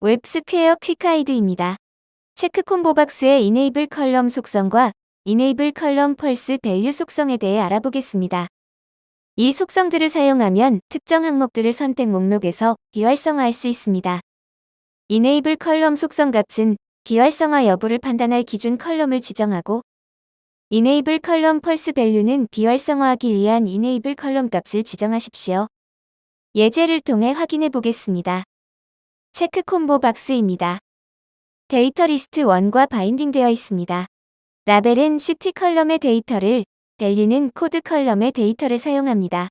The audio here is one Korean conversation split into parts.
웹스퀘어 quick guide입니다. check combo box의 enable column 속성과 enable column false value 속성에 대해 알아보겠습니다. 이 속성들을 사용하면 특정 항목들을 선택 목록에서 비활성화할 수 있습니다. enable column 속성 값은 비활성화 여부를 판단할 기준 column을 지정하고 enable column false value는 비활성화하기 위한 enable column 값을 지정하십시오. 예제를 통해 확인해 보겠습니다. check combo box입니다. 데이터 리스트 1과 binding되어 있습니다. 라벨은 city column의 데이터를, value는 code column의 데이터를 사용합니다.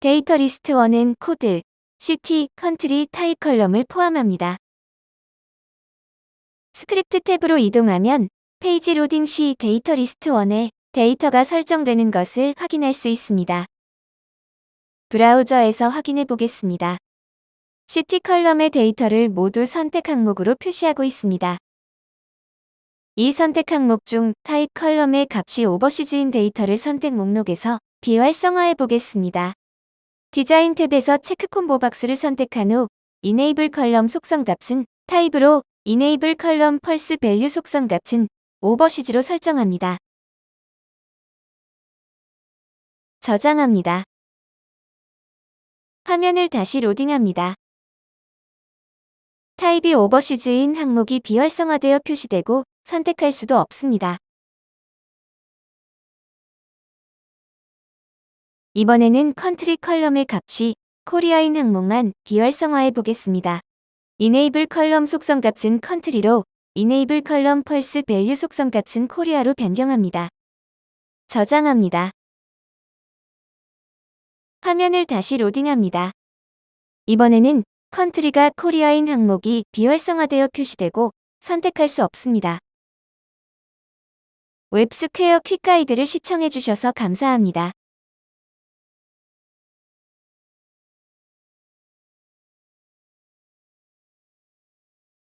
데이터 리스트 1은 code, city, country, type column을 포함합니다. 스크립트 탭으로 이동하면 페이지 로딩 시 데이터 리스트 1에 데이터가 설정되는 것을 확인할 수 있습니다. 브라우저에서 확인해 보겠습니다. city column의 데이터를 모두 선택 항목으로 표시하고 있습니다. 이 선택 항목 중 type column의 값이 overseas인 데이터를 선택 목록에서 비활성화해 보겠습니다. 디자인 탭에서 check combo box를 선택한 후 enable column 속성 값은 type으로 enable column false value 속성 값은 overseas로 설정합니다. 저장합니다. 화면을 다시 로딩합니다. type이 overseas인 항목이 비활성화되어 표시되고 선택할 수도 없습니다. 이번에는 country column의 값이 코리아인 항목만 비활성화해 보겠습니다. enable column 속성 값은 country로 enable column false value 속성 값은 코리아로 변경합니다. 저장합니다. 화면을 다시 로딩합니다. 이번에는 country가 코리아인 항목이 비활성화되어 표시되고 선택할 수 없습니다. 웹스퀘어 quick guide를 시청해주셔서 감사합니다.